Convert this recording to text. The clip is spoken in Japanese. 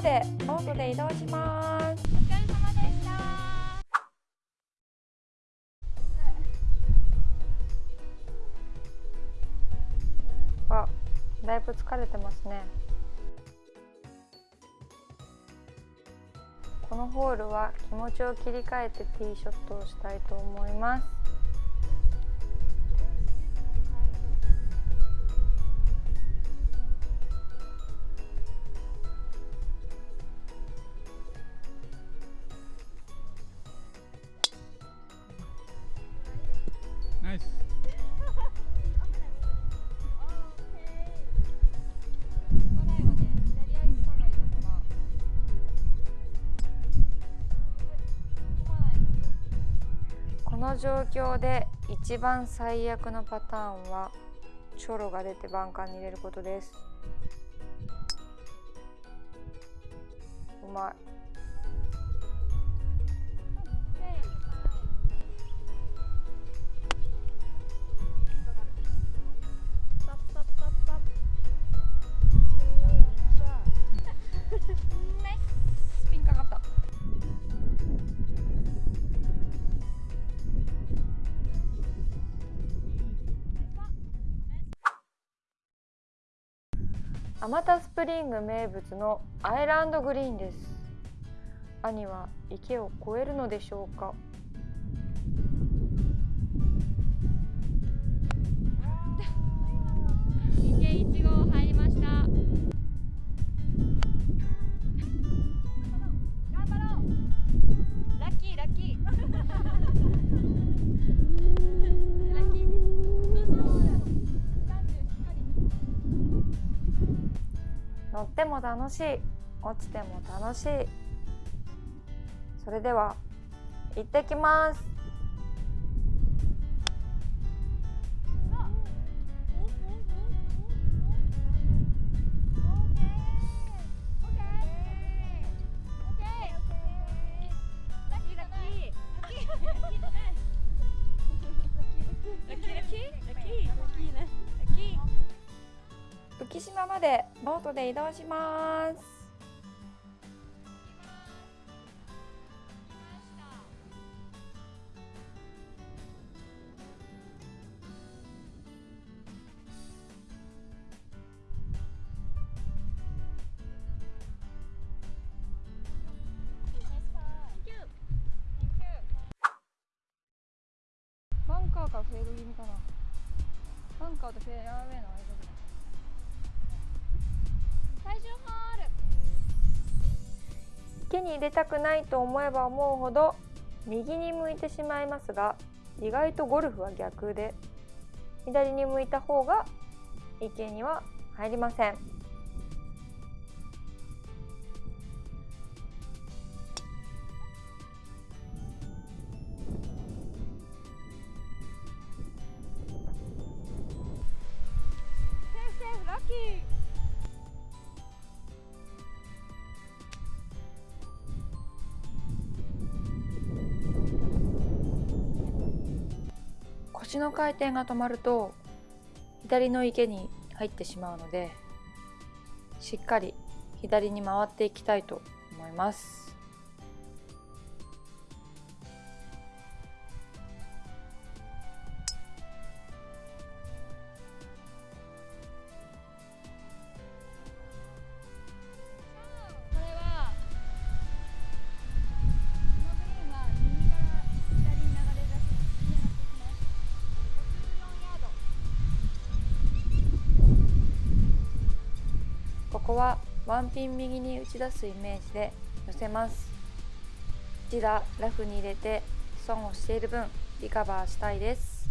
までボートで移動します。お疲れ様でした。あだいぶ疲れてますね。このホールは気持ちを切り替えてティーショットをしたいと思います。の状況で一番最悪のパターンはチョロが出てバンカーに入れることです。うまい。アマタスプリング名物のアイランドグリーンです。兄は池を越えるのでしょうか？池一号。乗っても楽しい。落ちても楽しい。それでは行ってきます。浮島までボートで移動します。バンカーかフェード気味かな。バンカーとフェアウェイの間池に入れたくないと思えば思うほど右に向いてしまいますが意外とゴルフは逆で左に向いた方が池には入りません。腰の回転が止まると左の池に入ってしまうのでしっかり左に回っていきたいと思います。ここはワンピン右に打ち出すイメージで寄せます。一打ラフに入れて損をしている分リカバーしたいです。